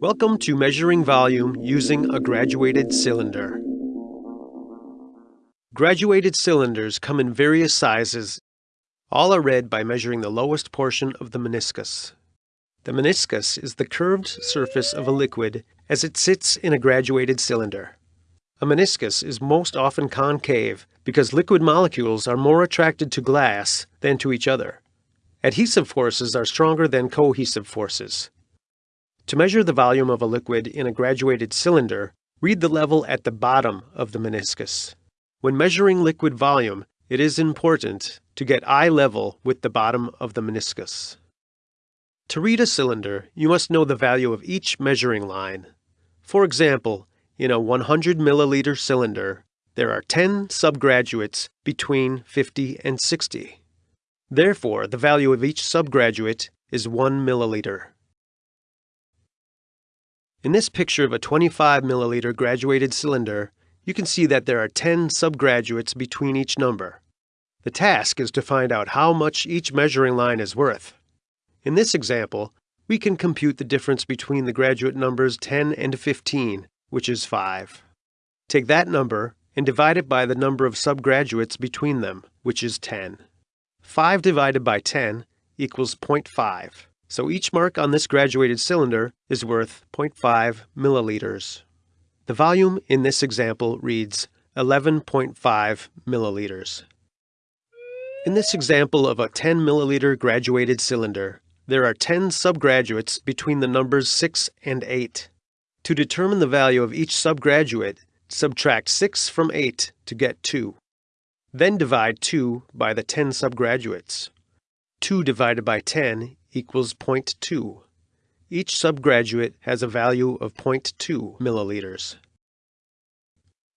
Welcome to measuring volume using a graduated cylinder. Graduated cylinders come in various sizes. All are read by measuring the lowest portion of the meniscus. The meniscus is the curved surface of a liquid as it sits in a graduated cylinder. A meniscus is most often concave because liquid molecules are more attracted to glass than to each other. Adhesive forces are stronger than cohesive forces. To measure the volume of a liquid in a graduated cylinder, read the level at the bottom of the meniscus. When measuring liquid volume, it is important to get eye level with the bottom of the meniscus. To read a cylinder, you must know the value of each measuring line. For example, in a 100 milliliter cylinder, there are 10 subgraduates between 50 and 60. Therefore, the value of each subgraduate is 1 milliliter. In this picture of a 25 milliliter graduated cylinder, you can see that there are 10 subgraduates between each number. The task is to find out how much each measuring line is worth. In this example, we can compute the difference between the graduate numbers 10 and 15, which is 5. Take that number and divide it by the number of subgraduates between them, which is 10. 5 divided by 10 equals 0.5. So each mark on this graduated cylinder is worth 0.5 milliliters. The volume in this example reads 11.5 milliliters. In this example of a 10 milliliter graduated cylinder, there are 10 subgraduates between the numbers 6 and 8. To determine the value of each subgraduate, subtract 6 from 8 to get 2. Then divide 2 by the 10 subgraduates. 2 divided by 10 equals 0.2. Each subgraduate has a value of 0.2 milliliters.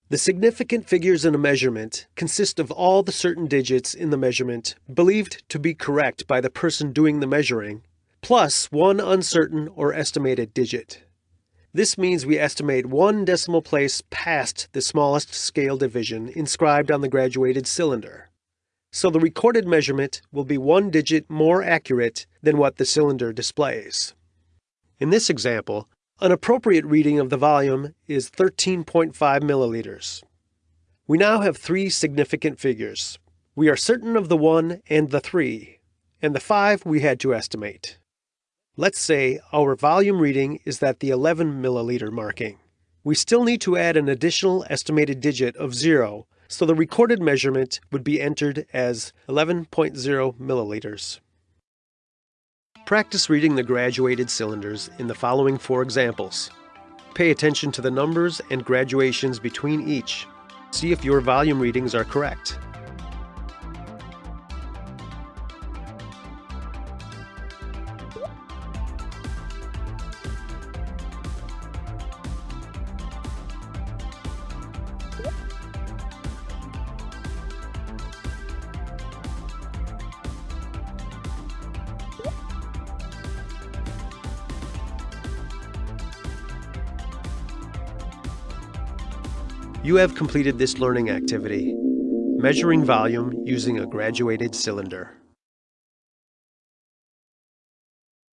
The significant figures in a measurement consist of all the certain digits in the measurement believed to be correct by the person doing the measuring, plus one uncertain or estimated digit. This means we estimate one decimal place past the smallest scale division inscribed on the graduated cylinder so the recorded measurement will be one digit more accurate than what the cylinder displays. In this example, an appropriate reading of the volume is 13.5 milliliters. We now have three significant figures. We are certain of the 1 and the 3, and the 5 we had to estimate. Let's say our volume reading is at the 11 milliliter marking. We still need to add an additional estimated digit of 0 so the recorded measurement would be entered as 11.0 milliliters. Practice reading the graduated cylinders in the following four examples. Pay attention to the numbers and graduations between each. See if your volume readings are correct. You have completed this learning activity, measuring volume using a graduated cylinder.